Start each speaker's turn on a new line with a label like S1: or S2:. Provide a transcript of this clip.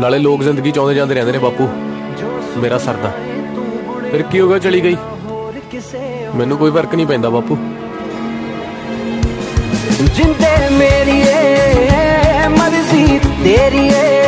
S1: ਨਾਲੇ ਲੋਕ ਜ਼ਿੰਦਗੀ ਚਾਹੁੰਦੇ ਜਾਂਦੇ ਰਹਿੰਦੇ ਨੇ ਬਾਪੂ। ਮੇਰਾ ਸਰਦਾ ਫਿਰ ਕੀ ਹੋ ਗਿਆ, ਚਲੀ ਗਈ? ਮੈਨੂੰ ਕੋਈ ਫ਼ਰਕ ਨਹੀਂ ਪੈਂਦਾ ਬਾਪੂ।
S2: ਜਿੰਦੇ ਮੇਰੀ